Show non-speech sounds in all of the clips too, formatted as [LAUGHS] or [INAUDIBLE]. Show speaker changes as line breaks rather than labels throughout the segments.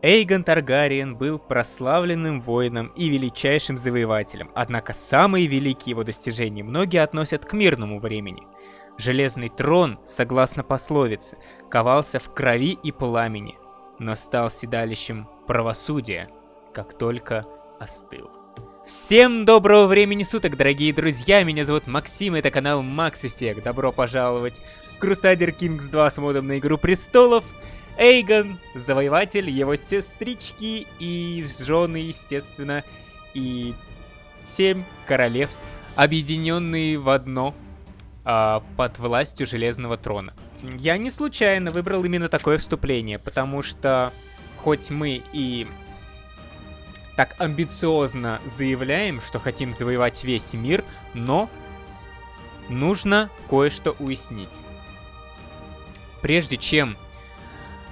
Эйгон Таргариен был прославленным воином и величайшим завоевателем, однако самые великие его достижения многие относят к мирному времени. Железный трон, согласно пословице, ковался в крови и пламени, но стал седалищем правосудия, как только остыл. Всем доброго времени суток, дорогие друзья! Меня зовут Максим, это канал Max Effect. Добро пожаловать в Crusader Kings 2 с модом на Игру Престолов. Эйгон, завоеватель, его сестрички и жены, естественно, и семь королевств, объединенные в одно а, под властью Железного Трона. Я не случайно выбрал именно такое вступление, потому что хоть мы и так амбициозно заявляем, что хотим завоевать весь мир, но нужно кое-что уяснить. Прежде чем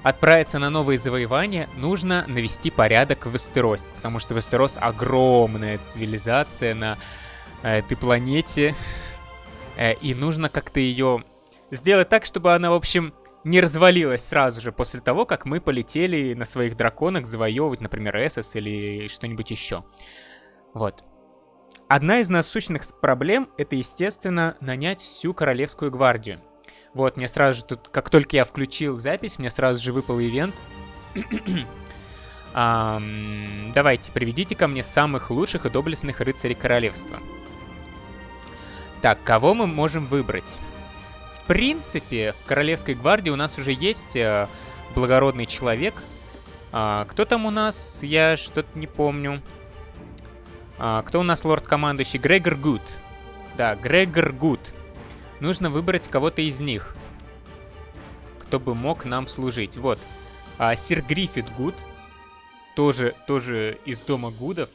отправиться на новые завоевания, нужно навести порядок в Вестеросе, потому что Вестерос огромная цивилизация на э, этой планете, э, и нужно как-то ее сделать так, чтобы она, в общем, не развалилась сразу же после того, как мы полетели на своих драконах завоевывать, например, Эссос или что-нибудь еще. Вот. Одна из насущных проблем — это, естественно, нанять всю Королевскую гвардию. Вот, мне сразу же тут, как только я включил запись, мне сразу же выпал ивент. um, давайте, приведите ко мне самых лучших и доблестных рыцарей королевства. Так, кого мы можем выбрать? принципе, в Королевской гвардии у нас уже есть э, благородный человек. А, кто там у нас? Я что-то не помню. А, кто у нас лорд-командующий? Грегор Гуд. Да, Грегор Гуд. Нужно выбрать кого-то из них. Кто бы мог нам служить. Вот. А, Сир Гриффит Гуд. Тоже, тоже из дома Гудов.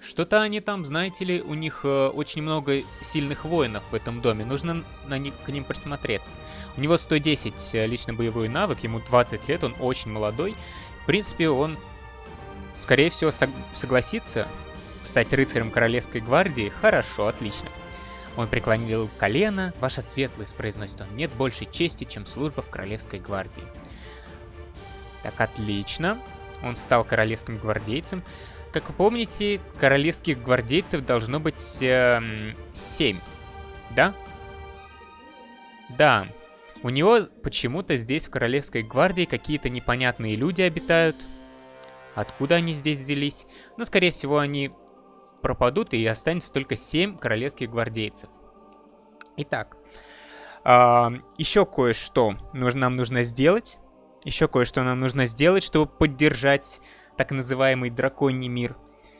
Что-то они там, знаете ли, у них э, очень много сильных воинов в этом доме. Нужно на них, к ним присмотреться. У него 110 э, лично боевой навык, ему 20 лет, он очень молодой. В принципе, он, скорее всего, сог согласится стать рыцарем Королевской гвардии. Хорошо, отлично. Он преклонил колено. Ваша светлость, произносит он, нет большей чести, чем служба в Королевской гвардии. Так, отлично. Он стал королевским гвардейцем. Как вы помните, королевских гвардейцев должно быть э, 7. Да? Да. У него почему-то здесь в Королевской гвардии какие-то непонятные люди обитают. Откуда они здесь взялись? Ну, скорее всего, они пропадут, и останется только 7 королевских гвардейцев. Итак, э, еще кое-что нам нужно сделать. Еще кое-что нам нужно сделать, чтобы поддержать так называемый драконий мир,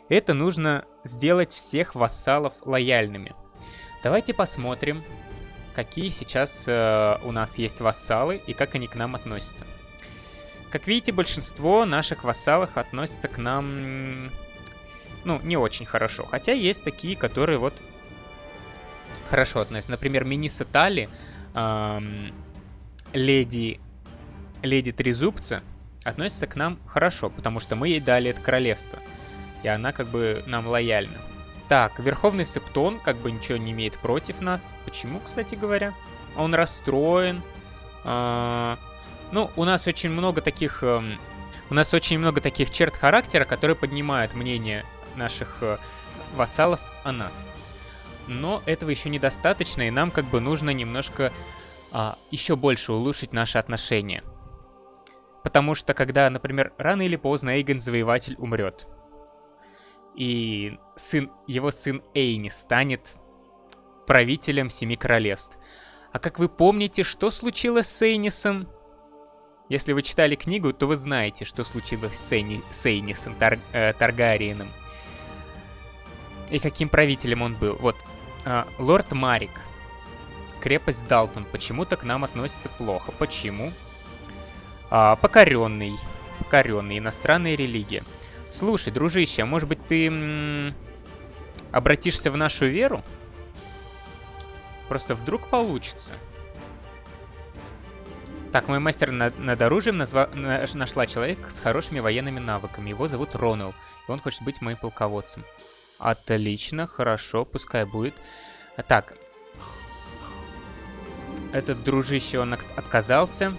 это нужно сделать всех вассалов лояльными. Давайте посмотрим, какие сейчас э, у нас есть вассалы и как они к нам относятся. Как видите, большинство наших вассалов относятся к нам, ну, не очень хорошо. Хотя есть такие, которые вот хорошо относятся. Например, Миниса Тали, эм, леди, леди Трезубца, относится к нам хорошо, потому что мы ей дали это королевство. И она как бы нам лояльна. Так, Верховный Септон как бы ничего не имеет против нас. Почему, кстати говоря? Он расстроен. А, ну, у нас очень много таких... У нас очень много таких черт характера, которые поднимают мнение наших а, вассалов о нас. Но этого еще недостаточно, и нам как бы нужно немножко а, еще больше улучшить наши отношения. Потому что когда, например, рано или поздно Эйген Завоеватель умрет, и сын, его сын Эйни станет правителем Семи Королевств. А как вы помните, что случилось с Эйнисом? Если вы читали книгу, то вы знаете, что случилось с, Эйни, с Эйнисом Тар, э, Таргариеном. И каким правителем он был. Вот, э, лорд Марик. Крепость Далтон почему-то к нам относится плохо. Почему? А, покоренный. Покоренный. Иностранная религия. Слушай, дружище, а может быть ты обратишься в нашу веру? Просто вдруг получится. Так, мой мастер над, над оружием назва, нашла человека с хорошими военными навыками. Его зовут Ронал, и он хочет быть моим полководцем. Отлично, хорошо, пускай будет. Так. Этот дружище, он отказался.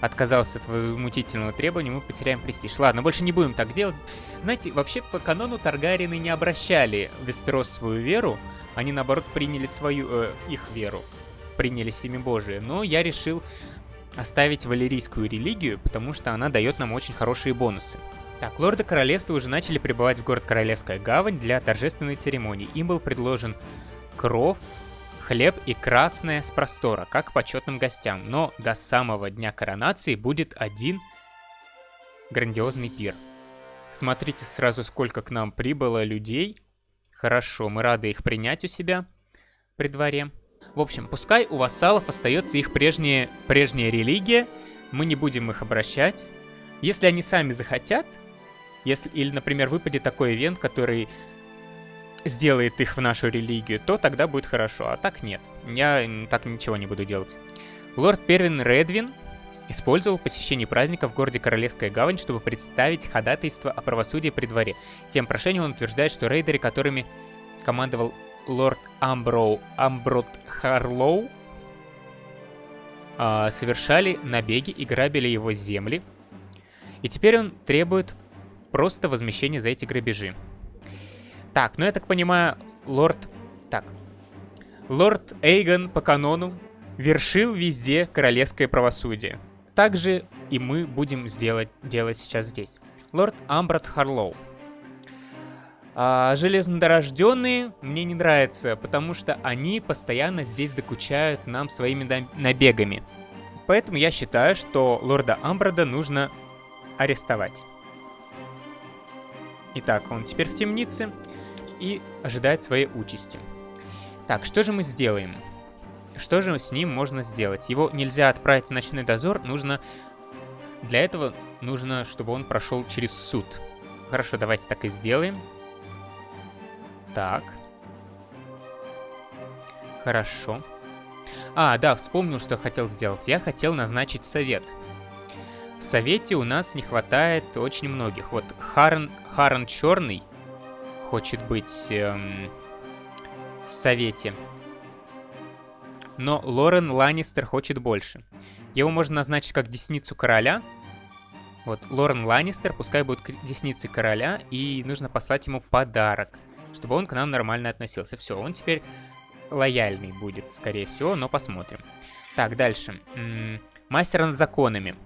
отказался от твоего мутительного требования, мы потеряем престиж. Ладно, больше не будем так делать. Знаете, вообще по канону Таргариены не обращали Вестерос свою веру, они наоборот приняли свою, э, их веру, приняли семя Божие. Но я решил оставить валерийскую религию, потому что она дает нам очень хорошие бонусы. Так, лорды королевства уже начали прибывать в город Королевская гавань для торжественной церемонии. Им был предложен кров, хлеб и красное с простора, как почетным гостям. Но до самого дня коронации будет один грандиозный пир. Смотрите сразу, сколько к нам прибыло людей. Хорошо, мы рады их принять у себя при дворе. В общем, пускай у вассалов остается их прежняя, прежняя религия, мы не будем их обращать. Если они сами захотят, если, или, например, выпадет такой ивент, который сделает их в нашу религию, то тогда будет хорошо, а так нет. Я так ничего не буду делать. Лорд Первин Редвин использовал посещение праздника в городе Королевская гавань, чтобы представить ходатайство о правосудии при дворе. Тем прошением он утверждает, что рейдеры, которыми командовал лорд Амброу Амброд Харлоу, э, совершали набеги и грабили его земли. И теперь он требует просто возмещения за эти грабежи. Так, ну я так понимаю, лорд... Так. Лорд Эйгон по канону вершил везде королевское правосудие. Также и мы будем сделать, делать сейчас здесь. Лорд Амбрат Харлоу. А, железнодорожденные мне не нравятся, потому что они постоянно здесь докучают нам своими набегами. Поэтому я считаю, что лорда Амбрада нужно арестовать. Итак, он теперь в темнице и ожидает своей участи. Так, что же мы сделаем? Что же с ним можно сделать? Его нельзя отправить в ночной дозор, нужно... Для этого нужно, чтобы он прошел через суд. Хорошо, давайте так и сделаем. Так. Хорошо. А, да, вспомнил, что хотел сделать. Я хотел назначить совет. В совете у нас не хватает очень многих. Вот Харн, Харн Черный хочет быть эм, в совете. Но Лорен Ланнистер хочет больше. Его можно назначить как десницу короля. Вот, Лорен Ланнистер пускай будет десницей короля, и нужно послать ему подарок, чтобы он к нам нормально относился. Все, он теперь лояльный будет, скорее всего, но посмотрим. Так, дальше. М -м, мастер над законами.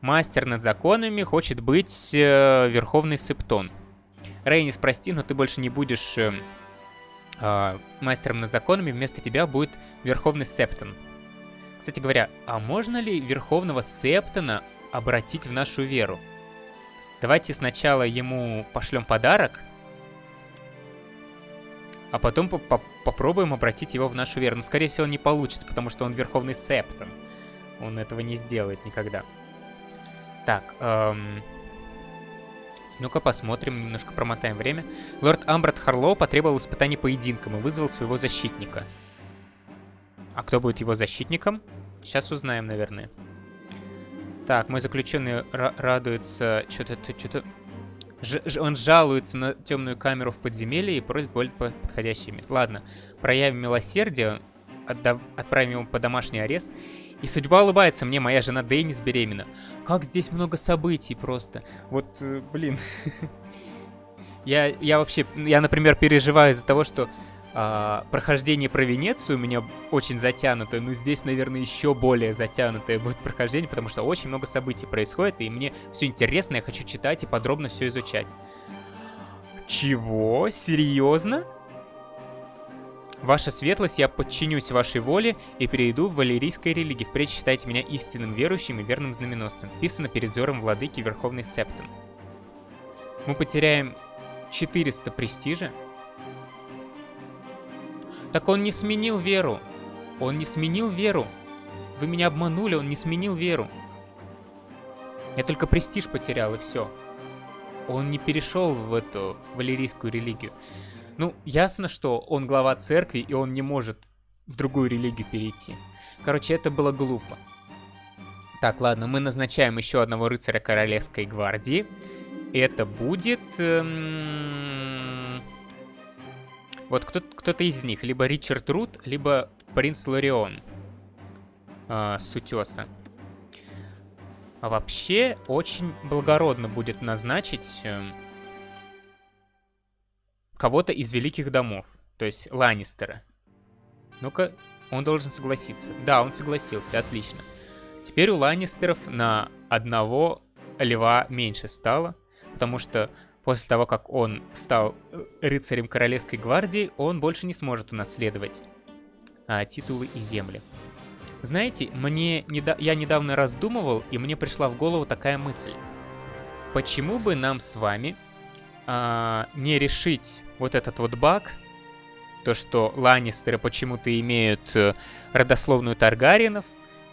Мастер над законами хочет быть э, Верховный Септон. Рейнис, прости, но ты больше не будешь э, э, мастером над законами, вместо тебя будет Верховный Септон. Кстати говоря, а можно ли Верховного Септона обратить в нашу веру? Давайте сначала ему пошлем подарок, а потом по -по попробуем обратить его в нашу веру. Но, скорее всего, не получится, потому что он Верховный Септон. Он этого не сделает никогда. Так, эм... Ну-ка посмотрим, немножко промотаем время. Лорд Амбрат Харлоу потребовал испытаний поединком и вызвал своего защитника. А кто будет его защитником? Сейчас узнаем, наверное. Так, мой заключенный радуется... Что-то... Что-то... Он жалуется на темную камеру в подземелье и просит более подходящее место. Ладно, проявим милосердие, отправим его под домашний арест и судьба улыбается мне, моя жена Деннис беременна. Как здесь много событий просто. Вот, э, блин. [LAUGHS] я, я вообще, я, например, переживаю из-за того, что а, прохождение про Венецию у меня очень затянутое. Ну, здесь, наверное, еще более затянутое будет прохождение, потому что очень много событий происходит, и мне все интересно, я хочу читать и подробно все изучать. Чего? Серьезно? Ваша светлость, я подчинюсь вашей воле и перейду в валерийской религии. Впредь считайте меня истинным верующим и верным знаменосцем. Писано перед взором владыки Верховный Септон. Мы потеряем 400 престижа. Так он не сменил веру. Он не сменил веру. Вы меня обманули, он не сменил веру. Я только престиж потерял, и все. Он не перешел в эту валерийскую религию. Ну, ясно, что он глава церкви, и он не может в другую религию перейти. Короче, это было глупо. Так, ладно, мы назначаем еще одного рыцаря Королевской гвардии. Это будет... Эм... Вот кто-то кто из них. Либо Ричард Рут, либо принц Лорион. Э, с утеса. А вообще, очень благородно будет назначить э, кого-то из великих домов. То есть Ланнистера. Ну-ка, он должен согласиться. Да, он согласился, отлично. Теперь у Ланнистеров на одного льва меньше стало, потому что после того, как он стал э, рыцарем Королевской гвардии, он больше не сможет унаследовать а, титулы и земли. Знаете, мне недо... я недавно раздумывал, и мне пришла в голову такая мысль. Почему бы нам с вами а, не решить вот этот вот баг, то, что Ланнистеры почему-то имеют э, родословную Таргариенов,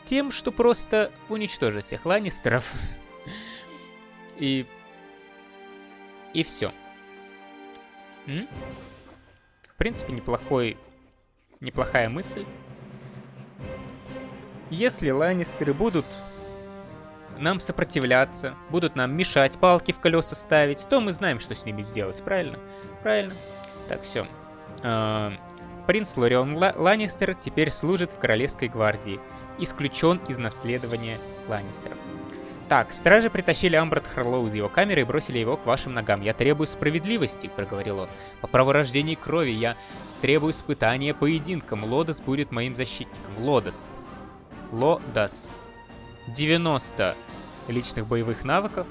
тем, что просто уничтожить всех Ланнистеров. [LAUGHS] И... И все. В принципе, неплохой... Неплохая мысль. Если Ланнистеры будут нам сопротивляться, будут нам мешать, палки в колеса ставить, то мы знаем, что с ними сделать, правильно? Правильно. Так, все. А, принц Лорион Ланнистер теперь служит в Королевской гвардии. Исключен из наследования Ланнистеров. Так, стражи притащили Амбрат Харлоу из его камеры и бросили его к вашим ногам. Я требую справедливости, проговорил он. По праву рождения крови я требую испытания поединком. Лодос будет моим защитником. Лодос. Лодос. 90 личных боевых навыков.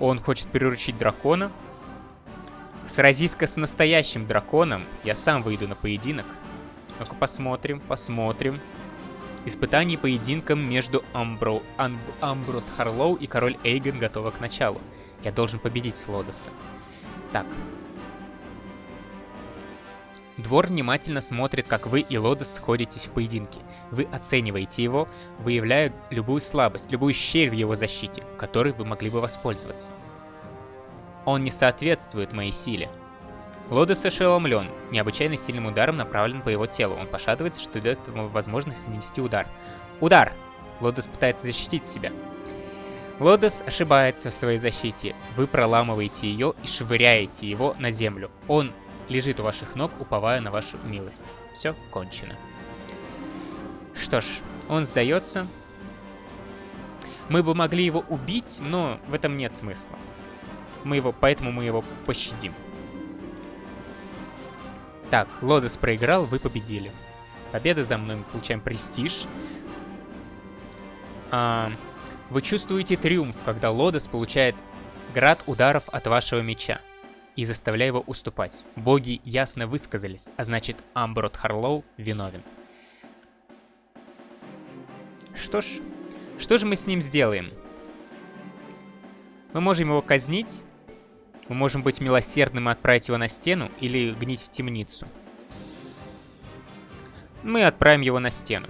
Он хочет приручить дракона. Сразись-ка с настоящим драконом. Я сам выйду на поединок. Ну-ка посмотрим, посмотрим. Испытание поединком между Амбро, Амб, Амброт Харлоу и король Эйген готово к началу. Я должен победить Слодоса. Так, Двор внимательно смотрит, как вы и Лодос сходитесь в поединке. Вы оцениваете его, выявляя любую слабость, любую щель в его защите, в которой вы могли бы воспользоваться. Он не соответствует моей силе. Лодос ошеломлен. Необычайно сильным ударом направлен по его телу. Он пошатывается, что дает ему возможность нанести удар. Удар! Лодос пытается защитить себя. Лодос ошибается в своей защите. Вы проламываете ее и швыряете его на землю. Он лежит у ваших ног, уповая на вашу милость. Все кончено. Что ж, он сдается. Мы бы могли его убить, но в этом нет смысла. Мы его, поэтому мы его пощадим. Так, Лодос проиграл, вы победили. Победа за мной, мы получаем престиж. А, вы чувствуете триумф, когда Лодос получает град ударов от вашего меча и заставляя его уступать. Боги ясно высказались, а значит Амброд Харлоу виновен. Что ж, что же мы с ним сделаем? Мы можем его казнить, мы можем быть милосердным и отправить его на стену или гнить в темницу. Мы отправим его на стену.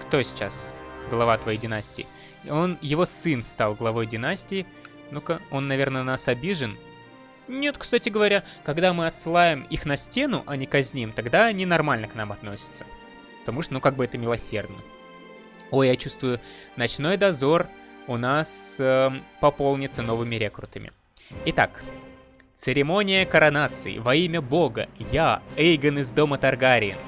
Кто сейчас глава твоей династии? Он, его сын стал главой династии, ну-ка, он, наверное, нас обижен. Нет, кстати говоря, когда мы отсылаем их на стену, а не казним, тогда они нормально к нам относятся. Потому что, ну, как бы это милосердно. Ой, я чувствую, ночной дозор у нас э, пополнится новыми рекрутами. Итак, церемония коронации во имя бога. Я, Эйгон из дома Таргариен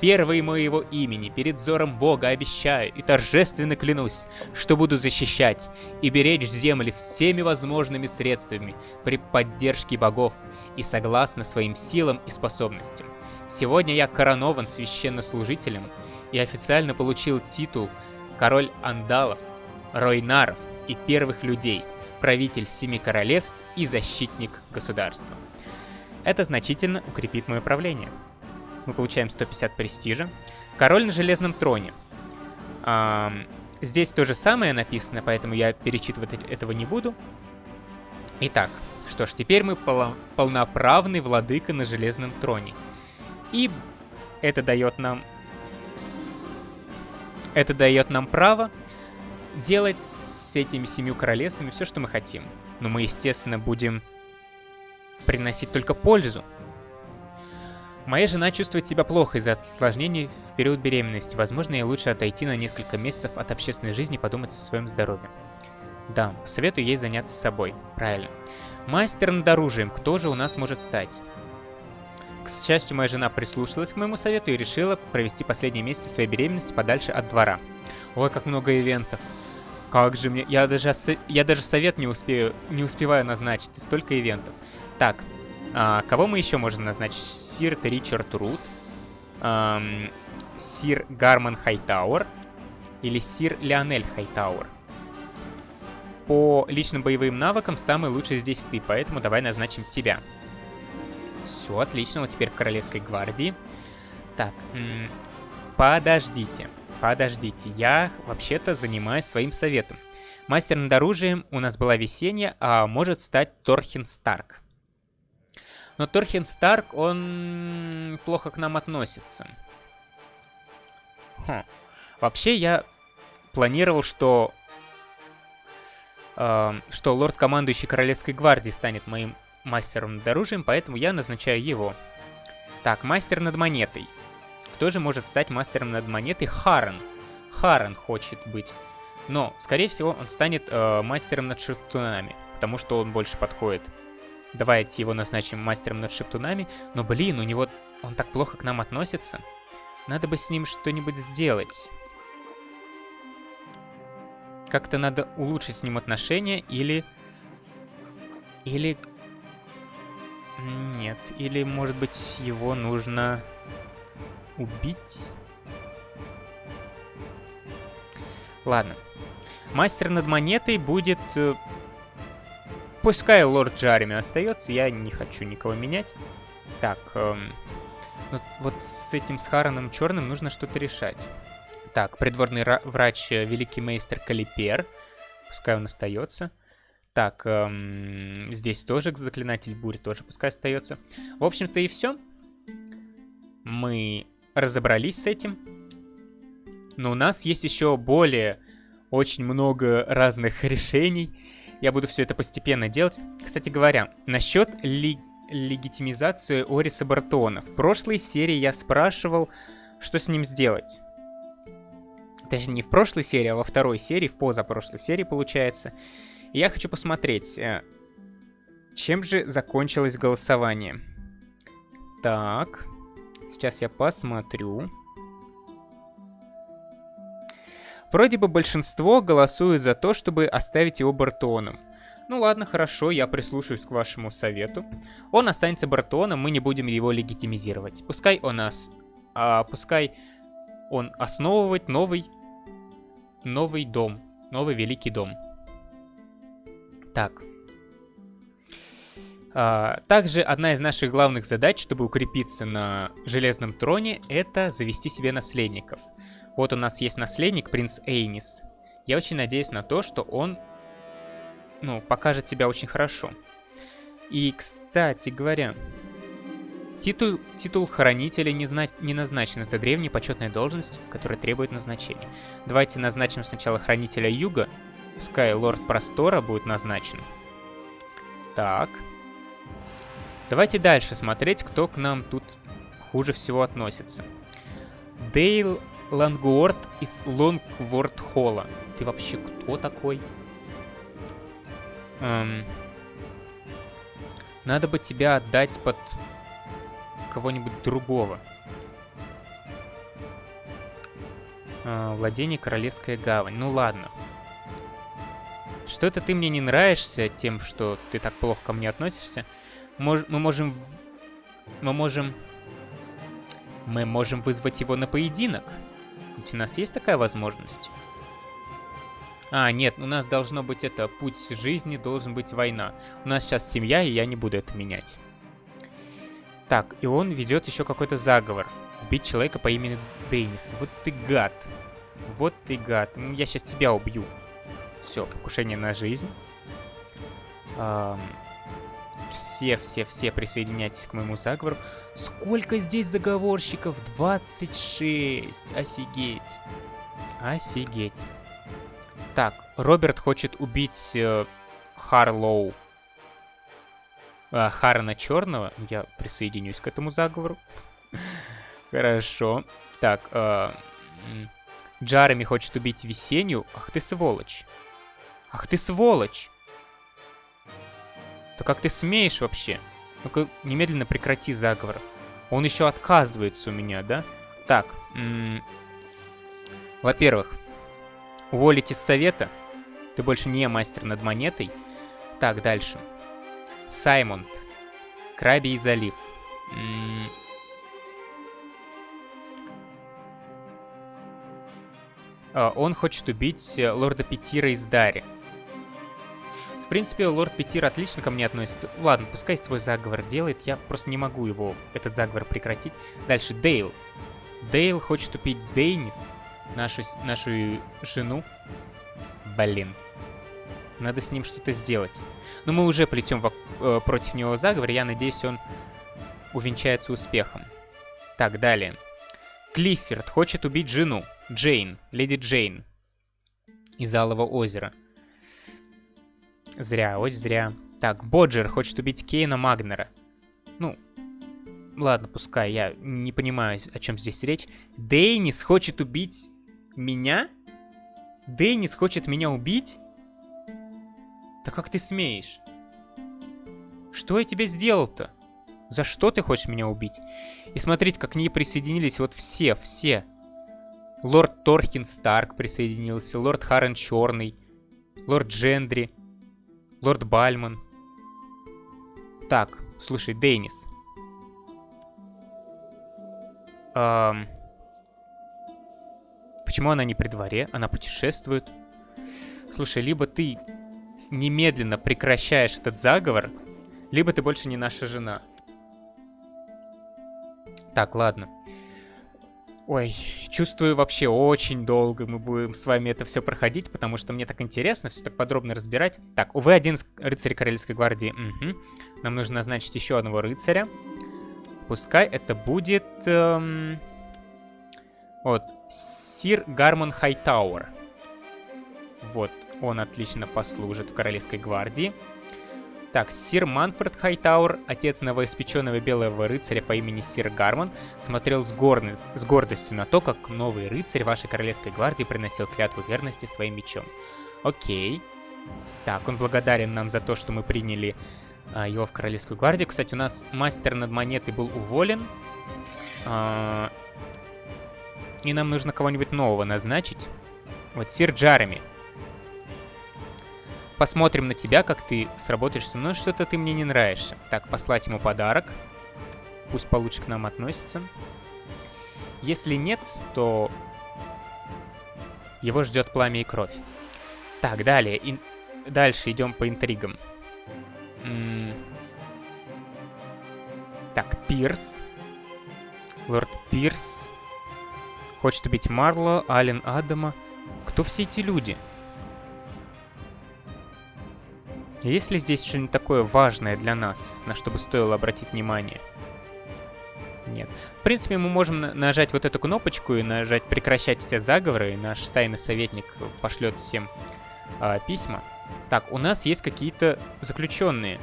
первой моего имени перед взором Бога обещаю и торжественно клянусь, что буду защищать и беречь земли всеми возможными средствами при поддержке богов и согласно своим силам и способностям. Сегодня я коронован священнослужителем и официально получил титул король Андалов, Ройнаров и первых людей, правитель семи королевств и защитник государства. Это значительно укрепит мое правление мы получаем 150 престижа. Король на железном троне. А, здесь то же самое написано, поэтому я перечитывать этого не буду. Итак, что ж, теперь мы пол полноправный владыка на железном троне. И это дает нам... Это дает нам право делать с этими семью королевствами все, что мы хотим. Но мы, естественно, будем приносить только пользу. Моя жена чувствует себя плохо из-за осложнений в период беременности. Возможно, ей лучше отойти на несколько месяцев от общественной жизни и подумать о своем здоровье. Да, советую ей заняться собой. Правильно. Мастер над оружием. Кто же у нас может стать? К счастью, моя жена прислушалась к моему совету и решила провести последние месяцы своей беременности подальше от двора. Ой, как много ивентов. Как же мне... Я даже, я даже совет не, успею, не успеваю назначить. Столько ивентов. Так, а, кого мы еще можем назначить? Сир Ричард Рут. Эм, Сир Гарман Хайтауэр. Или Сир Леонель Хайтауэр. По личным боевым навыкам самый лучший здесь ты, поэтому давай назначим тебя. Все, отлично, вот теперь в Королевской гвардии. Так, подождите, подождите, я вообще-то занимаюсь своим советом. Мастер над оружием у нас была весенняя, а может стать Торхин Старк. Но Торхин Старк, он плохо к нам относится. Хм. Вообще я планировал, что... Э, что лорд-командующий Королевской гвардии станет моим мастером над оружием, поэтому я назначаю его. Так, мастер над монетой. Кто же может стать мастером над монетой? Харен. Харен хочет быть. Но, скорее всего, он станет э, мастером над шептунами, потому что он больше подходит. Давайте его назначим мастером над шептунами. Но, блин, у него... Он так плохо к нам относится. Надо бы с ним что-нибудь сделать. Как-то надо улучшить с ним отношения или... Или нет, или, может быть, его нужно убить? Ладно. Мастер над монетой будет... Пускай лорд Джареми остается, я не хочу никого менять. Так, эм... ну, вот с этим с Хараном Черным нужно что-то решать. Так, придворный врач э, Великий Мейстер Калипер. Пускай он остается. Так, эм, здесь тоже заклинатель бури тоже пускай остается. В общем-то и все. Мы разобрались с этим. Но у нас есть еще более очень много разных [LAUGHS] решений. Я буду все это постепенно делать. Кстати говоря, насчет ли легитимизации Ориса Бартона. В прошлой серии я спрашивал, что с ним сделать. Точнее, не в прошлой серии, а во второй серии, в позапрошлой серии, получается. Я хочу посмотреть, э, чем же закончилось голосование. Так, сейчас я посмотрю. Вроде бы большинство голосует за то, чтобы оставить его Бартоном. Ну ладно, хорошо, я прислушаюсь к вашему совету. Он останется Бартоном, мы не будем его легитимизировать. Пускай он нас... А, пускай он основывает новый... Новый дом. Новый великий дом. Так. А, также одна из наших главных задач, чтобы укрепиться на Железном Троне, это завести себе наследников. Вот у нас есть наследник, принц Эйнис. Я очень надеюсь на то, что он, ну, покажет себя очень хорошо. И, кстати говоря, титул, титул хранителя не, зна не назначен. Это древняя почетная должность, которая требует назначения. Давайте назначим сначала хранителя Юга, Пускай лорд Простора будет назначен. Так. Давайте дальше смотреть, кто к нам тут хуже всего относится. Дейл Лангуорд из Лонгворд Холла. Ты вообще кто такой? Эм, надо бы тебя отдать под кого-нибудь другого. Э, владение Королевская гавань. Ну ладно. Что это ты мне не нравишься тем, что ты так плохо ко мне относишься? Мож мы можем... Мы можем... Мы можем вызвать его на поединок. Ведь у нас есть такая возможность. А, нет, у нас должно быть это, путь жизни, должен быть война. У нас сейчас семья, и я не буду это менять. Так, и он ведет еще какой-то заговор. Убить человека по имени Деннис. Вот ты гад. Вот ты гад. Ну, я сейчас тебя убью. Все, покушение на жизнь. Все-все-все присоединяйтесь к моему заговору. Сколько здесь заговорщиков? 26. Офигеть. Офигеть. Так, Роберт хочет убить э, Харлоу. Э, Харна Черного. Я присоединюсь к этому заговору. [LAUGHS] Хорошо. Так, э, Джареми хочет убить Весеннюю. Ах ты сволочь. Ах ты сволочь! То как ты смеешь вообще? Ну-ка, немедленно прекрати заговор. Он еще отказывается у меня, да? Так, во-первых, уволить из совета. Ты больше не мастер над монетой. Так, дальше. Саймонд. Крабий залив. А, он хочет убить э, лорда Петира из Дари. Принципе, лорд Петир отлично ко мне относится. Ладно, пускай свой заговор делает, я просто не могу его, этот заговор прекратить. Дальше, Дейл. Дейл хочет убить Дейнис, нашу, нашу жену. Блин. Надо с ним что-то сделать. Но мы уже плетем э, против него заговор, я надеюсь, он увенчается успехом. Так, далее. Клиффорд хочет убить жену. Джейн, леди Джейн. Из Алого озера. Зря, очень зря. Так, Боджер хочет убить Кейна Магнера. Ну, ладно, пускай, я не понимаю, о чем здесь речь. Дейнис хочет убить меня? Дейнис хочет меня убить? Да как ты смеешь? Что я тебе сделал-то? За что ты хочешь меня убить? И смотрите, как к ней присоединились вот все, все. Лорд Торхин Старк присоединился, лорд Харрен Черный, лорд Джендри, лорд Бальман. Так, слушай, Дейнис. Эм... Почему она не при дворе? Она путешествует. Слушай, либо ты немедленно прекращаешь этот заговор, либо ты больше не наша жена. Так, ладно. Ой, чувствую вообще очень долго мы будем с вами это все проходить, потому что мне так интересно все так подробно разбирать. Так, увы, один рыцарь Королевской гвардии. Угу. Нам нужно назначить еще одного рыцаря. Пускай это будет... Эм... Вот, Сир Гармон Хайтауэр. Вот, он отлично послужит в Королевской гвардии. Так, сир Манфред Хайтауэр, отец новоиспеченного белого рыцаря по имени Сир Гармон, смотрел с, горны... с гордостью на то, как новый рыцарь вашей королевской гвардии приносил клятву верности своим мечом. Окей. Так, он благодарен нам за то, что мы приняли а, его в королевскую гвардию. Кстати, у нас мастер над монетой был уволен. А, и нам нужно кого-нибудь нового назначить. Вот Сир Джареми. Посмотрим на тебя, как ты сработаешь со мной. Что-то ты мне не нравишься. Так, послать ему подарок. Пусть получше к нам относится. Если нет, то его ждет пламя и кровь. Так, далее. И... Дальше идем по интригам. М -м так, Пирс. Лорд Пирс. Хочет убить Марло, Ален Адама. Кто все эти люди? Есть ли здесь что-нибудь такое важное для нас, на что бы стоило обратить внимание? Нет. В принципе, мы можем нажать вот эту кнопочку и нажать «Прекращать все заговоры», и наш тайный советник пошлет всем э, письма. Так, у нас есть какие-то заключенные.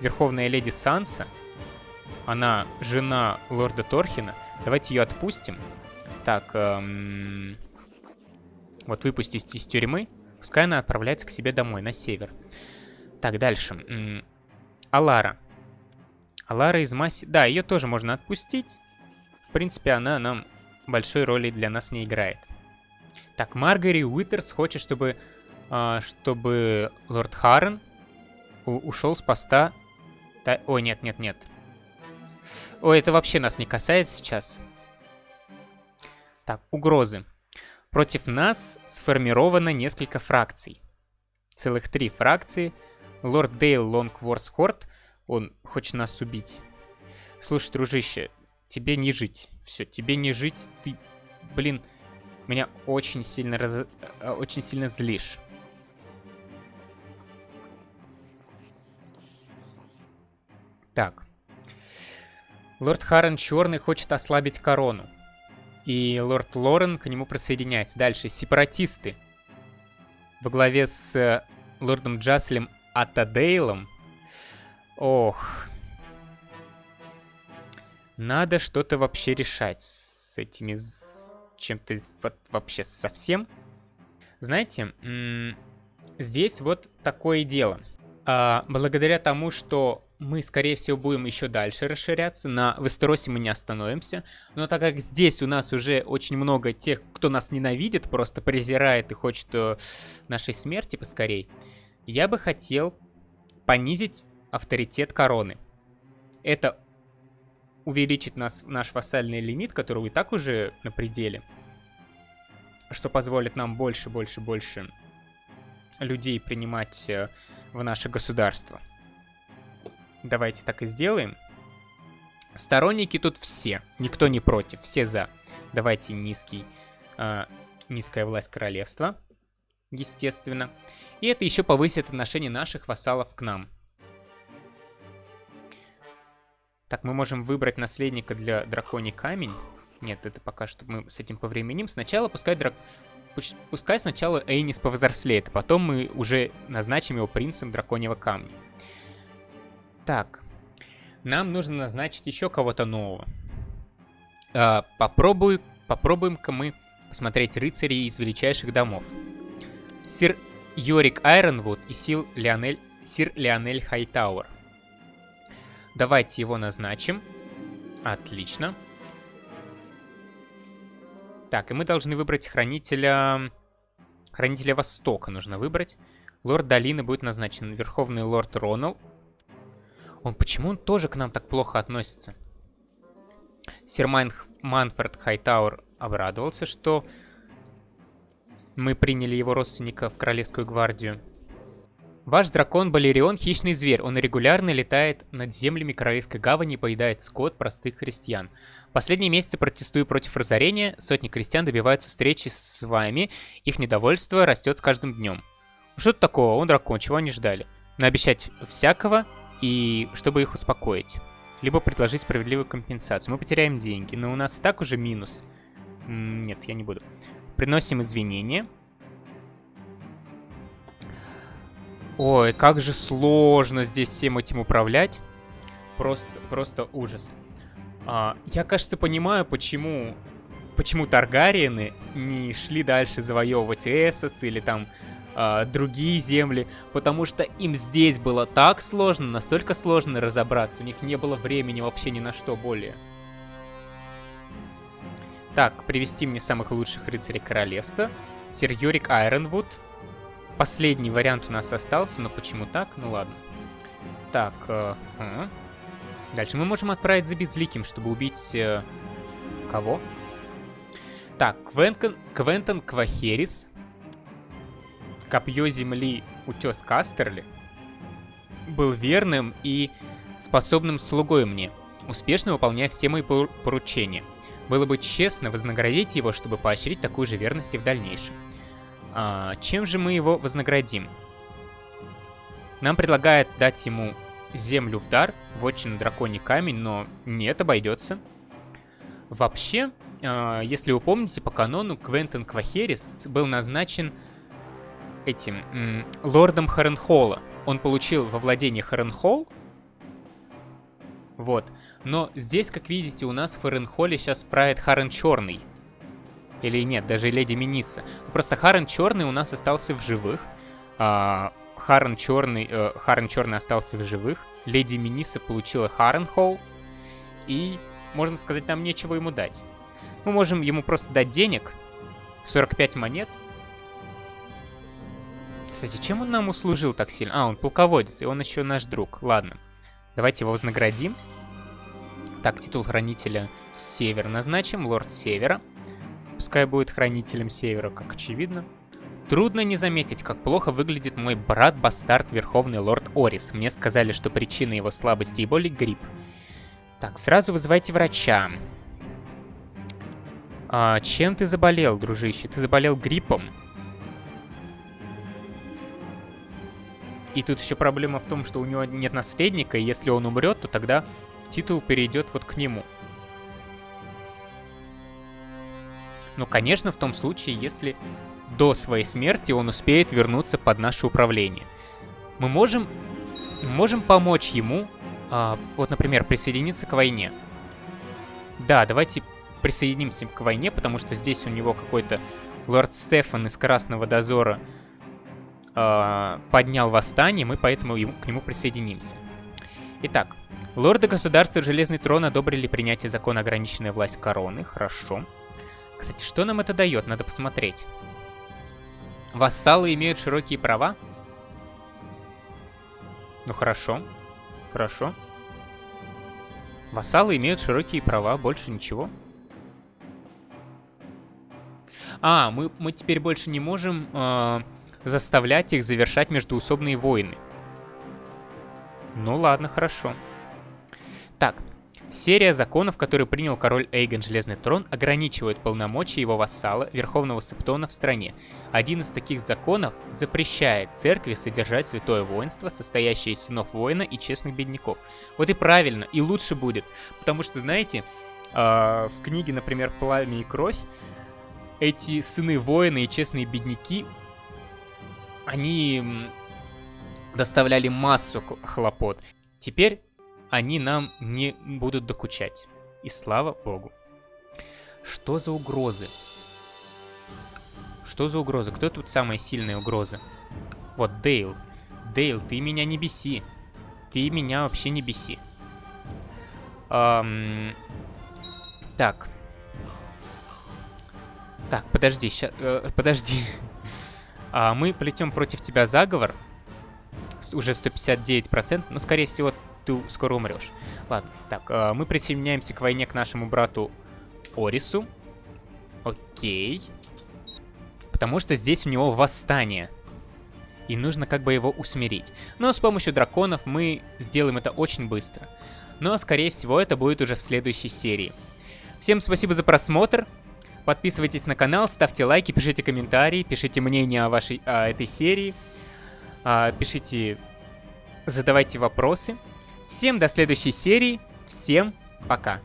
Верховная леди Санса. Она жена лорда Торхина. Давайте ее отпустим. Так, эм... вот выпустить из тюрьмы. Пускай она отправляется к себе домой, на север. Так, дальше. Алара. Алара из масси... Да, ее тоже можно отпустить. В принципе, она нам большой роли для нас не играет. Так, Маргари Уитерс хочет, чтобы, э, чтобы лорд Харрен ушел с поста... Та... Ой, нет, нет, нет. Ой, это вообще нас не касается сейчас. Так, угрозы. Против нас сформировано несколько фракций. Целых три фракции — Лорд Дейл Лонгворс Хорт, он хочет нас убить. Слушай, дружище, тебе не жить. Все, тебе не жить, ты, блин, меня очень сильно раз... Э, очень сильно злишь. Так. Лорд Харрен Черный хочет ослабить корону. И лорд Лорен к нему присоединяется. Дальше. Сепаратисты. Во главе с э, лордом Джаслем Атадейлом. Ох. Надо что-то вообще решать с этими... Чем-то вот вообще совсем. Знаете, здесь вот такое дело. А, благодаря тому, что мы, скорее всего, будем еще дальше расширяться. На Вестеросе мы не остановимся. Но так как здесь у нас уже очень много тех, кто нас ненавидит, просто презирает и хочет э, нашей смерти поскорей, я бы хотел понизить авторитет короны. Это увеличит нас, наш вассальный лимит, который и так уже на пределе. Что позволит нам больше, больше, больше людей принимать э, в наше государство. Давайте так и сделаем. Сторонники тут все. Никто не против. Все за. Давайте низкий, э, низкая власть королевства. Естественно. И это еще повысит отношение наших вассалов к нам. Так, мы можем выбрать наследника для драконий камень. Нет, это пока что мы с этим повременим. Сначала пускай драк... Пускай сначала Эйнис повзрослеет, а потом мы уже назначим его принцем драконьего камня. Так. Нам нужно назначить еще кого-то нового. А, попробую, попробуем-ка мы посмотреть рыцарей из величайших домов. Сир Йорик Айронвуд и сил Леонель, сир Леонель Хайтауэр. Давайте его назначим. Отлично. Так, и мы должны выбрать хранителя... Хранителя Востока нужно выбрать. Лорд Долины будет назначен. Верховный лорд Ронал он почему он тоже к нам так плохо относится? Сир Майн... Манфред Хайтауэр обрадовался, что мы приняли его родственника в Королевскую гвардию. Ваш дракон Балерион – хищный зверь. Он регулярно летает над землями Королевской гавани и поедает скот простых христиан. Последние месяцы протестую против разорения. Сотни крестьян добиваются встречи с вами. Их недовольство растет с каждым днем. Что тут такого? Он дракон, чего они ждали? Наобещать всякого и чтобы их успокоить. Либо предложить справедливую компенсацию. Мы потеряем деньги, но у нас и так уже минус. Нет, я не буду. Приносим извинения. Ой, как же сложно здесь всем этим управлять. Просто, просто ужас. А, я, кажется, понимаю, почему, почему Таргариены не шли дальше завоевывать Эссос или там э, другие земли, потому что им здесь было так сложно, настолько сложно разобраться, у них не было времени вообще ни на что более. Так, привести мне самых лучших рыцарей королевства. Сир Йорик Айронвуд. Последний вариант у нас остался, но почему так? Ну ладно. Так, э, э. дальше мы можем отправить за Безликим, чтобы убить... Э, кого? Так, Квентон, Квентон Квахерис копье земли утес Кастерли был верным и способным слугой мне, успешно выполняя все мои поручения. Было бы честно вознаградить его, чтобы поощрить такую же верность и в дальнейшем. А, чем же мы его вознаградим? Нам предлагают дать ему землю в дар, вотчину драконий камень, но нет, обойдется. Вообще, э, если вы помните, по канону Квентин Квахерис был назначен этим лордом Харенхолла. Он получил во владение Харенхолл. Вот. Но здесь, как видите, у нас в Харенхолле сейчас правит Харен Черный. Или нет, даже Леди Миниса. Просто Харен Черный у нас остался в живых. А, Харен Черный, э, Харен Черный остался в живых. Леди Миниса получила Харенхолл. И, можно сказать, нам нечего ему дать. Мы можем ему просто дать денег. 45 монет. Кстати, чем он нам услужил так сильно? А, он полководец, и он еще наш друг. Ладно. Давайте его вознаградим. Так, титул хранителя Север назначим. Лорд Севера. Пускай будет хранителем Севера, как очевидно. Трудно не заметить, как плохо выглядит мой брат-бастард, Верховный Лорд Орис. Мне сказали, что причина его слабости и боли — грипп. Так, сразу вызывайте врача. А, чем ты заболел, дружище? Ты заболел гриппом? И тут еще проблема в том, что у него нет наследника, и если он умрет, то тогда титул перейдет вот к нему. Ну, конечно, в том случае, если до своей смерти он успеет вернуться под наше управление. Мы можем, можем помочь ему, а, вот, например, присоединиться к войне. Да, давайте присоединимся к войне, потому что здесь у него какой-то лорд Стефан из Красного Дозора э, поднял восстание, мы поэтому ему, к нему присоединимся. Итак, лорды государства Железный Трон одобрили принятие закона ограниченная власть короны. Хорошо. Кстати, что нам это дает? Надо посмотреть. Вассалы имеют широкие права? Ну хорошо. Хорошо. Вассалы имеют широкие права, больше ничего. А, мы, мы теперь больше не можем э, заставлять их завершать междуусобные войны. Ну ладно, хорошо. Так, серия законов, которые принял король Эйгон Железный Трон, ограничивает полномочия его вассала, Верховного Септона в стране. Один из таких законов запрещает церкви содержать святое воинство, состоящее из сынов воина и честных бедняков. Вот и правильно, и лучше будет. Потому что, знаете, э, в книге, например, «Пламя и кровь» эти сыны воина и честные бедняки, они доставляли массу хлопот. Теперь они нам не будут докучать. И слава богу. Что за угрозы? Что за угрозы? Кто тут самая сильная угроза? Вот, Дейл. Дейл, ты меня не беси. Ты меня вообще не беси. Эм... Так. Так, подожди, ща... Э, подожди. [LAUGHS] а, мы плетем против тебя заговор уже 159%, но, скорее всего, ты скоро умрешь. Ладно, так, э, мы присоединяемся к войне к нашему брату Орису. Окей. Потому что здесь у него восстание. И нужно как бы его усмирить. Но с помощью драконов мы сделаем это очень быстро. Но, скорее всего, это будет уже в следующей серии. Всем спасибо за просмотр. Подписывайтесь на канал, ставьте лайки, пишите комментарии, пишите мнение о, вашей, о этой серии. А, пишите, задавайте вопросы. Всем до следующей серии. Всем пока.